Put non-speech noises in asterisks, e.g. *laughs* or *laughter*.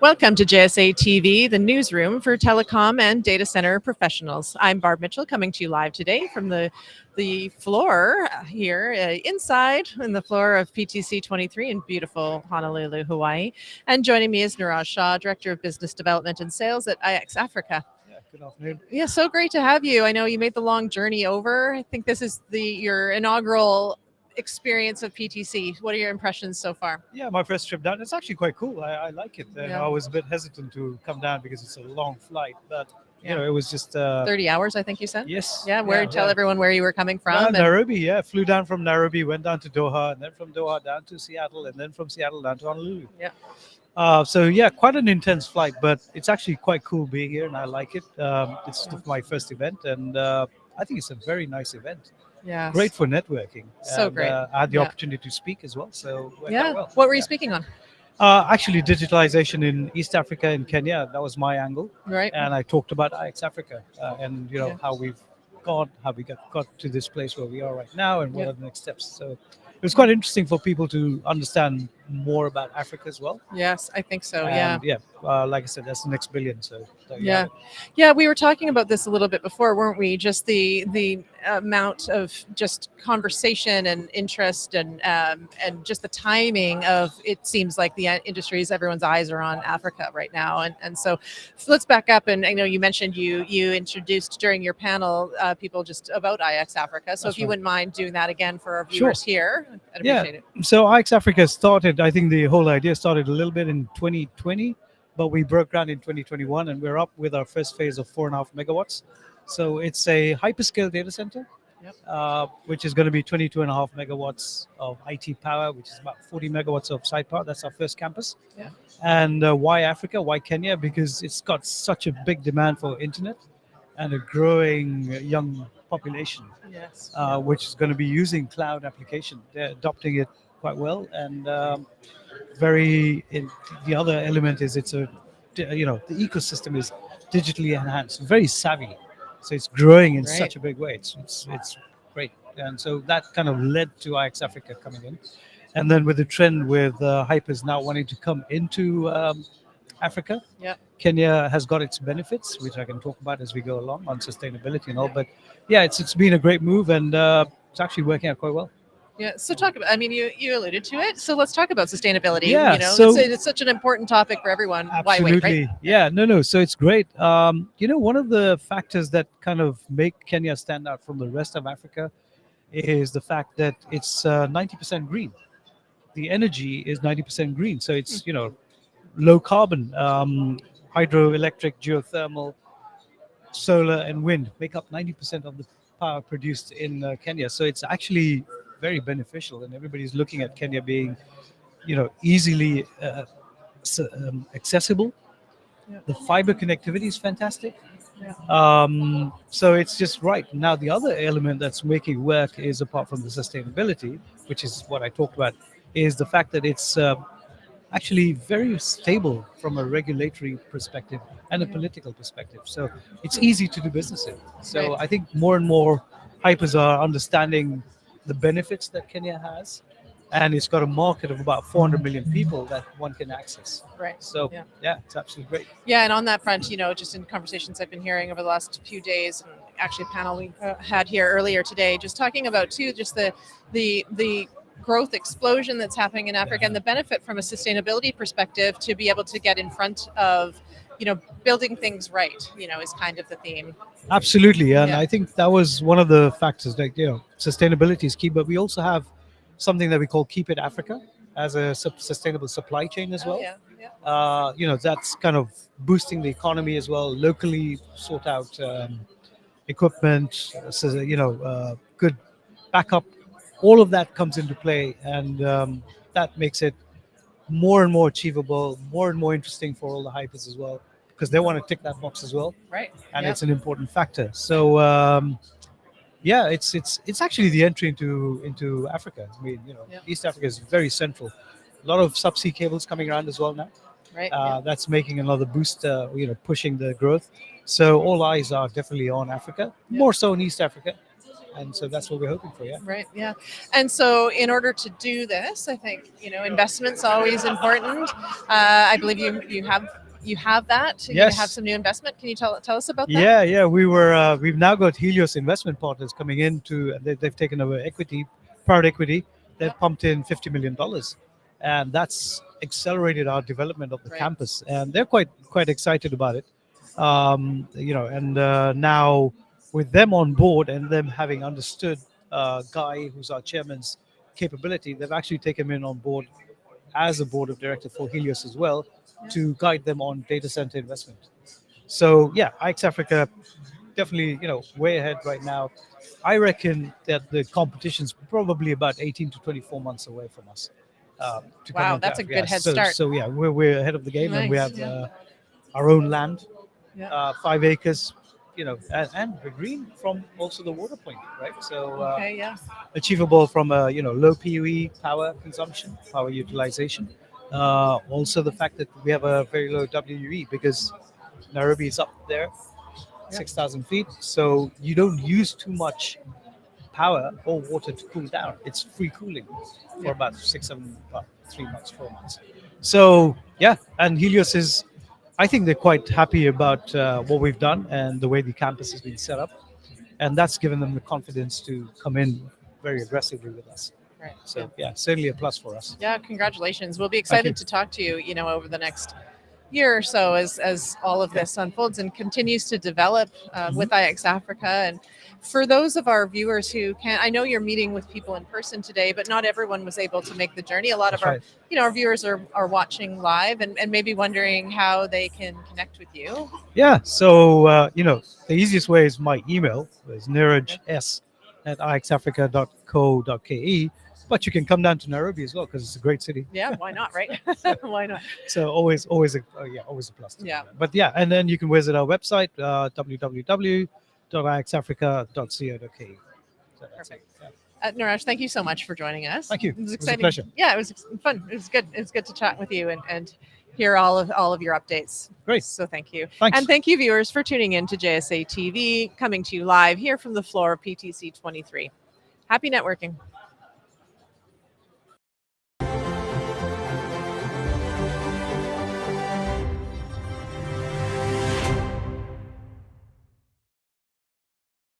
Welcome to JSA TV, the newsroom for telecom and data center professionals. I'm Barb Mitchell coming to you live today from the, the floor here uh, inside in the floor of PTC 23 in beautiful Honolulu, Hawaii. And joining me is Niraj Shah, Director of Business Development and Sales at IX Africa. Yeah, good afternoon. Yeah, so great to have you. I know you made the long journey over. I think this is the your inaugural experience of PTC. What are your impressions so far? Yeah, my first trip down. It's actually quite cool. I, I like it. Yeah. I was a bit hesitant to come down because it's a long flight, but you Yeah. know, it was just uh, 30 hours, I think you said? yes. Yeah, where tell everyone where you were coming from. Uh, Nairobi, yeah. Flew down from Nairobi, went down to Doha, and then from Doha down to Seattle, and then from Seattle down to Honolulu. Yeah. Uh, so yeah, quite an intense flight, but it's actually quite cool being here, and I like it. Um, it's my first event, and uh, I think it's a very nice event. yeah. Great for networking. So and, great. Uh, I had the Yeah. opportunity to speak as well, so Yeah. well. What were you Yeah. speaking on? Uh, actually, digitalization in East Africa and Kenya. That was my angle, Right. and I talked about IX Africa uh, and you know how we've got how we got got to this place where we are right now, and what are the next steps. So it was quite interesting for people to understand more about Africa as well. Yes, I think so. Yeah. And, yeah. Uh, like I said, that's the next billion. So Yeah. Yeah, we were talking about this a little bit before, weren't we? Just the the amount of just conversation and interest and um, and just the timing of it seems like the industries everyone's eyes are on Africa right now. And and so let's back up and I know you mentioned you you introduced during your panel uh, people just about IX Africa. So That's if you right. wouldn't mind doing that again for our Sure. viewers here, I'd Yeah. it. So IX Africa started. I think the whole idea started a little bit in 2020, but we broke ground in 2021, and we're up with our first phase of four and a half megawatts. So it's a hyperscale data center, Yep. uh, which is going to be 22 and a half megawatts of IT power, which is about 40 megawatts of site power. That's our first campus. Yeah. And uh, why Africa? Why Kenya? Because it's got such a big demand for internet and a growing young population Yes. uh, which is going to be using cloud application. They're adopting it quite well, and um, very. In, the other element is it's a, you know, the ecosystem is digitally enhanced, very savvy, so it's growing in Great. such a big way. It's it's it's great, and so that kind of led to IX Africa coming in, and then with the trend with uh, hypers now wanting to come into um, Africa. Yeah. Kenya has got its benefits, which I can talk about as we go along on sustainability and all. But yeah, it's it's been a great move, and uh, it's actually working out quite well. Yeah. So talk about. I mean, you you alluded to it. So let's talk about sustainability. Yeah, You know, so- it's, it's such an important topic for everyone. Why Absolutely. wait? Right. Yeah, no, no. So it's great. Um, you know, one of the factors that kind of make Kenya stand out from the rest of Africa is the fact that it's uh, 90% green. The energy is 90% green. So it's, you know, low carbon, um, hydroelectric, geothermal, solar, and wind make up 90% of the power produced in uh, Kenya. So it's actually very beneficial, and everybody's looking at Kenya being, you know, easily uh, um, accessible. Yeah. The fiber connectivity is fantastic. Yeah. Um, so it's just right. Now, the other element that's making work is apart from the sustainability, which is what I talked about, is the fact that it's uh, actually very stable from a regulatory perspective and a political perspective. So it's easy to do business in. So Right. I think more and more hypers are understanding the benefits that Kenya has. And it's got a market of about 400 million people that one can access. Right. So Yeah. yeah, it's absolutely great. Yeah, and on that front, you know, just in conversations I've been hearing over the last few days, and actually a panel we uh, had here earlier today, just talking about too, just the the the growth explosion that's happening in Africa and the benefit from a sustainability perspective to be able to get in front of, you know, building things right. You know, is kind of the theme. Absolutely, and Yeah. I think that was one of the factors. Like you know, sustainability is key, but we also have something that we call Keep It Africa as a sustainable supply chain as Oh, well. yeah, yeah. Uh, you know, that's kind of boosting the economy as well. Locally sort out um, equipment, so you know, uh, good backup. All of that comes into play, and um, that makes it more and more achievable, more and more interesting for all the hypers as well, because they want to tick that box as well Right. and Yeah. it's an important factor. So um, yeah, it's it's it's actually the entry into into Africa. I mean, you know, Yeah. East Africa is very central. A lot of subsea cables coming around as well now. Right. Uh, That's making another boost, uh, you know, pushing the growth. So all eyes are definitely on Africa, more so in East Africa, and so that's what we're hoping for. Yeah. Right. Yeah. And so, in order to do this, I think you know investment's always important. Uh, I believe you you have you have that. You Yes. have some new investment. Can you tell tell us about that? Yeah, yeah. We were uh, we've now got Helios investment partners coming in to they, they've taken over equity, private equity. They've Yeah. pumped in fifty million dollars, and that's accelerated our development of the Right. campus. And they're quite quite excited about it. Um, you know, and uh, now with them on board and them having understood uh, Guy, who's our chairman's capability, they've actually taken him in on board as a board of director for Helios as well to guide them on data center investment. So yeah, IX Africa definitely, you know, way ahead right now. I reckon that the competition's probably about 18 to 24 months away from us. Um, to Wow, that's a good Yeah, head so, start. So yeah, we're, we're ahead of the game and we have uh, our own land, Yeah. uh, five acres, you know, and, and green from also the water point, right? So uh, Okay. Yeah. achievable from a you know low PUE power consumption, power utilization. Uh, also the fact that we have a very low WUE because Nairobi is up there, Yeah. six thousand feet, so you don't use too much power or water to cool down. It's free cooling for Yeah. about six, seven, about three months, four months. So yeah, and Helios is. I think they're quite happy about uh, what we've done and the way the campus has been set up, and that's given them the confidence to come in very aggressively with us. Right. So yeah, certainly a plus for us. Yeah, congratulations. We'll be excited to talk to you, you know, over the next year or so as as all of this unfolds and continues to develop uh, Mhm. with IX Africa. And for those of our viewers who can't, I know you're meeting with people in person today, but not everyone was able to make the journey. A lot That's of our, right. you know, our viewers are are watching live and and maybe wondering how they can connect with you. Yeah. So uh, you know, the easiest way is my email is niraj s at ixafrica.co.ke. But you can come down to Nairobi as well because it's a great city. Yeah, why not, right? *laughs* *laughs* why not? So always, always, a, oh, yeah, always a plus. Yeah. that. But yeah, and then you can visit our website uh, www.ixafrica.co.ke. So that's it. Yeah. Uh, Niraj, thank you so much for joining us. Thank you. It was It was exciting. Yeah, it was fun. It was good. It was good to chat with you and, and hear all of all of your updates. Great. So thank you. Thanks. And thank you, viewers, for tuning in to JSA TV, coming to you live here from the floor of PTC 23. Happy networking.